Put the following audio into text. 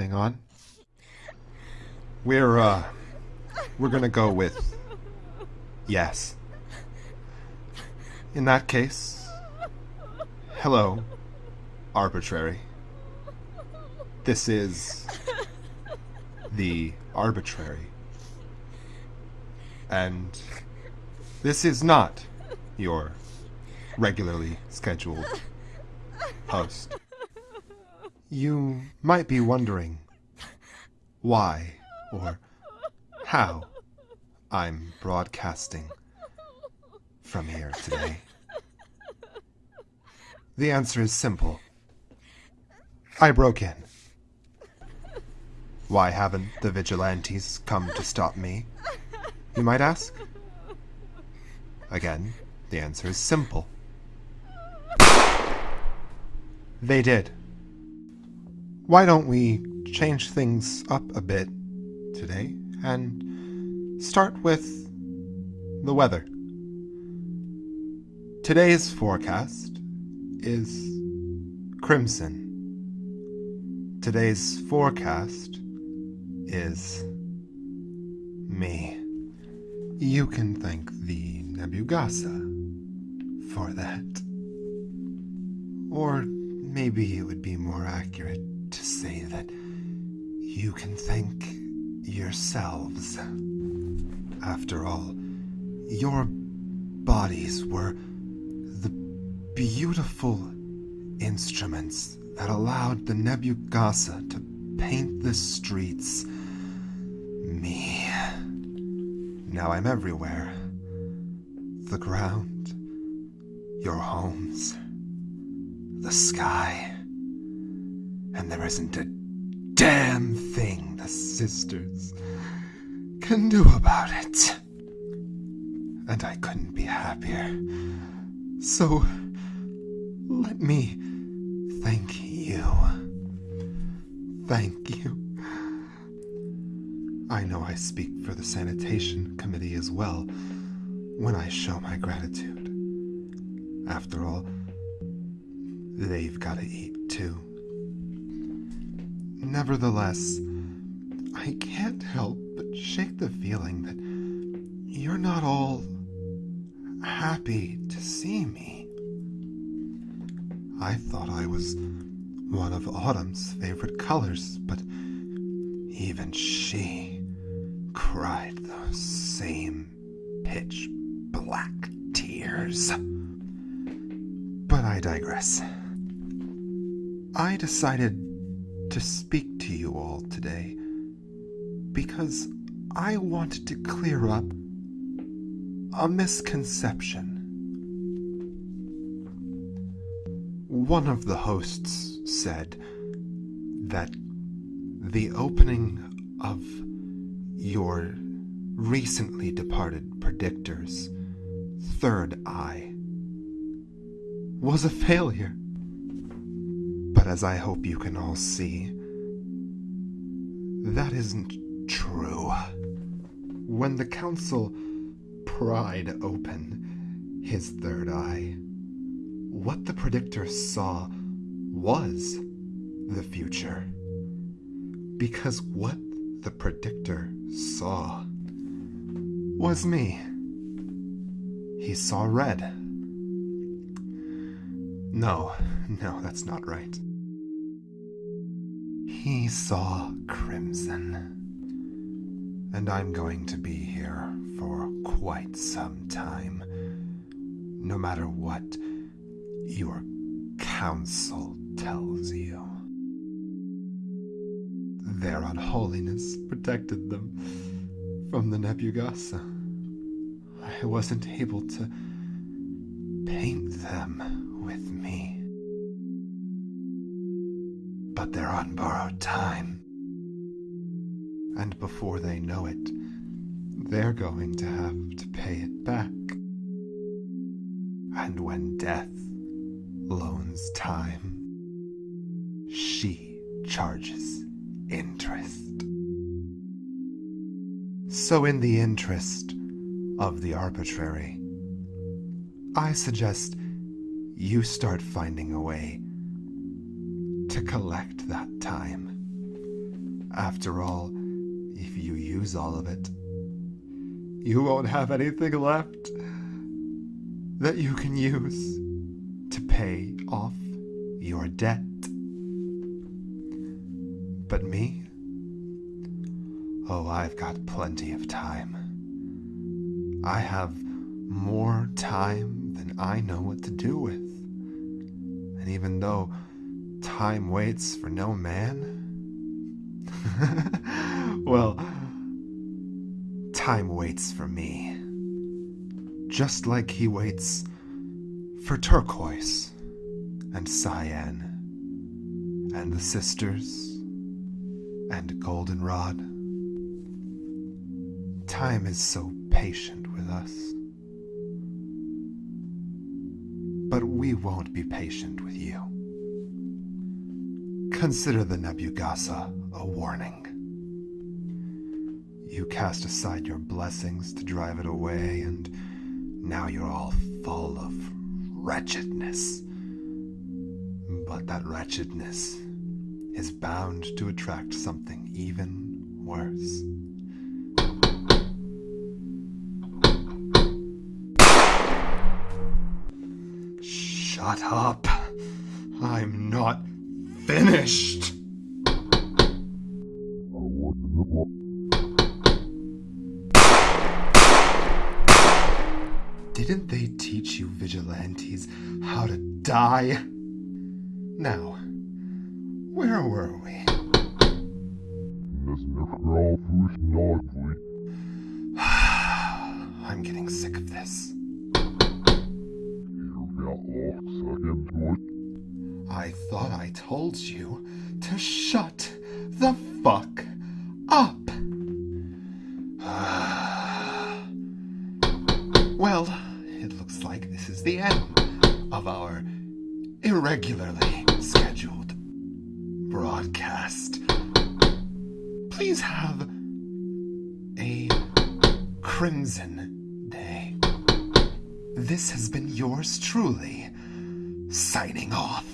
thing on. We're, uh, we're gonna go with yes. In that case, hello, arbitrary. This is the arbitrary. And this is not your regularly scheduled host. You might be wondering why or how I'm broadcasting from here today. The answer is simple. I broke in. Why haven't the vigilantes come to stop me? You might ask? Again, the answer is simple. They did. Why don't we change things up a bit today and start with the weather? Today's forecast is crimson. Today's forecast is me. You can thank the Nebugasa for that. Or maybe it would be more accurate to say that you can thank yourselves. After all, your bodies were the beautiful instruments that allowed the Nebugasa to paint the streets me. Now I'm everywhere. The ground, your homes, the sky. And there isn't a damn thing the sisters can do about it. And I couldn't be happier. So, let me thank you. Thank you. I know I speak for the sanitation committee as well when I show my gratitude. After all, they've got to eat too. Nevertheless, I can't help but shake the feeling that you're not all happy to see me. I thought I was one of Autumn's favorite colors, but even she cried those same pitch black tears. But I digress. I decided to speak to you all today because I wanted to clear up a misconception. One of the hosts said that the opening of your recently departed predictor's third eye was a failure. As I hope you can all see, that isn't true. When the council pried open his third eye, what the predictor saw was the future. Because what the predictor saw was me. He saw red. No, no, that's not right. He saw crimson. And I'm going to be here for quite some time. No matter what your council tells you. Their unholiness protected them from the Nebugasa. I wasn't able to paint them with me. But they're on borrowed time. And before they know it, they're going to have to pay it back. And when death loans time, she charges interest. So, in the interest of the arbitrary, I suggest you start finding a way to collect that time After all, if you use all of it, you won't have anything left that you can use to pay off your debt. But me? Oh, I've got plenty of time. I have more time than I know what to do with. And even though time waits for no man, well, time waits for me. Just like he waits for turquoise and cyan and the sisters and goldenrod. Time is so patient with us. But we won't be patient with you. Consider the Nebugasa a warning. You cast aside your blessings to drive it away, and now you're all full of wretchedness. But that wretchedness is bound to attract something even worse. Shut up. I'm not finished. Didn't they teach you vigilantes how to die? Now, where were we? I'm getting sick of this. I thought I told you to shut the fuck up. well, it looks like this is the end of our irregularly scheduled broadcast. Please have a crimson day. This has been yours truly, signing off.